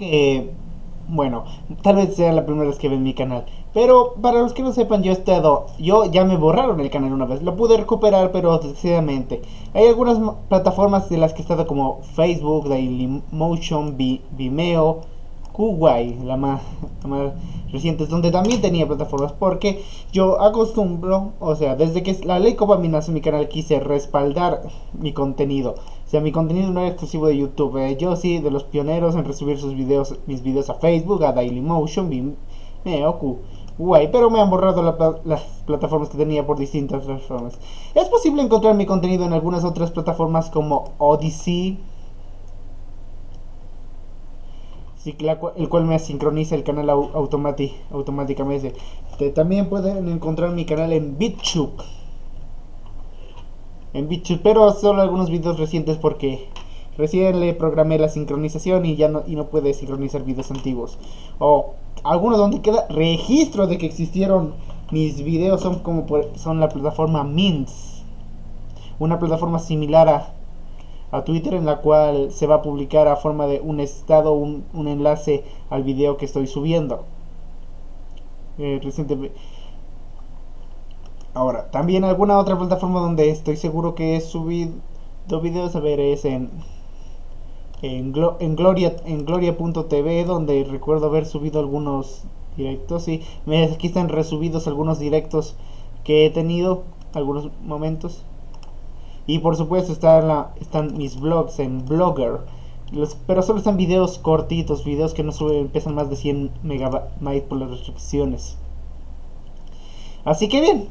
que, bueno, tal vez sea la primera vez que ven mi canal. Pero para los que no sepan, yo he estado, yo ya me borraron el canal una vez. Lo pude recuperar, pero desgraciadamente. Hay algunas plataformas de las que he estado como Facebook, Dailymotion, Vimeo, Kuwait, la más, la más reciente, donde también tenía plataformas, porque yo acostumbro, o sea, desde que la ley Copa mi canal quise respaldar mi contenido. O sea, mi contenido no es exclusivo de YouTube. Eh, yo sí, de los pioneros en recibir sus videos, mis videos a Facebook, a Dailymotion, Vimeo, Kuwait, pero me han borrado las plataformas que tenía por distintas razones. Es posible encontrar mi contenido en algunas otras plataformas como Odyssey, el cual me sincroniza el canal automáticamente. Este, también pueden encontrar mi canal en BitChute. En BitChute, pero solo algunos videos recientes porque recién le programé la sincronización y ya no, y no puede sincronizar videos antiguos. O algunos donde queda registro de que existieron mis videos son como son la plataforma Mints. Una plataforma similar a a Twitter en la cual se va a publicar a forma de un estado, un, un enlace al video que estoy subiendo. Eh, recientemente. Ahora, también alguna otra plataforma donde estoy seguro que he subido videos, a ver, es en, en, en Gloria en Gloria.tv, donde recuerdo haber subido algunos directos. y aquí están resubidos algunos directos que he tenido, algunos momentos. Y por supuesto está están mis blogs en Blogger. pero solo están videos cortitos, videos que no suben, pesan más de 100 megabytes por las restricciones. Así que bien,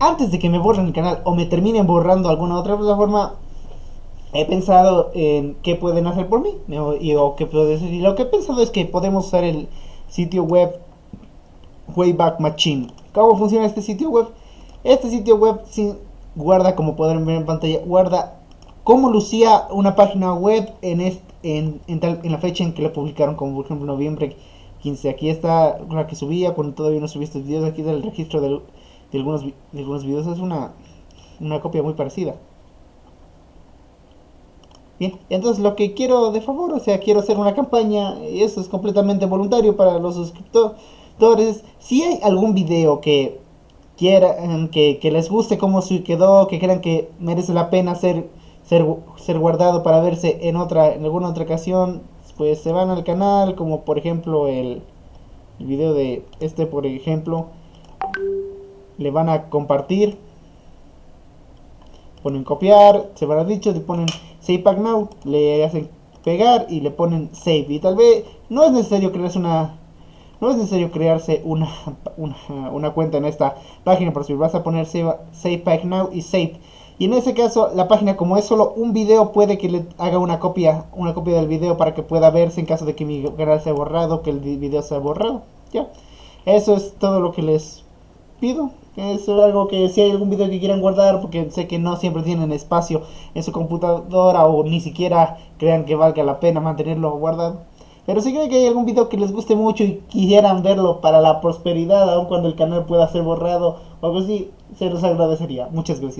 antes de que me borren el canal o me terminen borrando alguna otra plataforma, he pensado en qué pueden hacer por mí. Y, lo que he pensado es que podemos usar el sitio web Wayback Machine. ¿Cómo funciona este sitio web? Este sitio web guarda, como podrán ver en pantalla, guarda cómo lucía una página web en, en, en, la fecha en que la publicaron, como por ejemplo noviembre 15. Aquí está la que subía cuando todavía no subí estos videos. Aquí del registro de, algunos, de algunos videos. Es una, una copia muy parecida. Bien, entonces lo que quiero de favor, o sea, quiero hacer una campaña, y eso es completamente voluntario para los suscriptores. Si hay algún video que quieran, que, les guste cómo se quedó, que crean que merece la pena ser, ser, ser guardado para verse en otra, en alguna otra ocasión, pues se van al canal, como por ejemplo el video de este, por ejemplo, le van a compartir, ponen copiar, se a dicho, le ponen save pack now, le hacen pegar y le ponen save, y tal vez no es necesario crearse una no es necesario crearse una, una, cuenta en esta página, por si vas a poner save, save Pack Now y Save. Y en ese caso, la página como es solo un video, puede que le haga una copia, una copia del video para que pueda verse en caso de que mi canal sea borrado, que el video sea borrado. Ya, eso es todo lo que les pido. Es algo que si hay algún video que quieran guardar, porque sé que no siempre tienen espacio en su computadora o ni siquiera crean que valga la pena mantenerlo guardado pero si creen que hay algún video que les guste mucho y quisieran verlo para la prosperidad, aun cuando el canal pueda ser borrado o algo así, se los agradecería. Muchas gracias.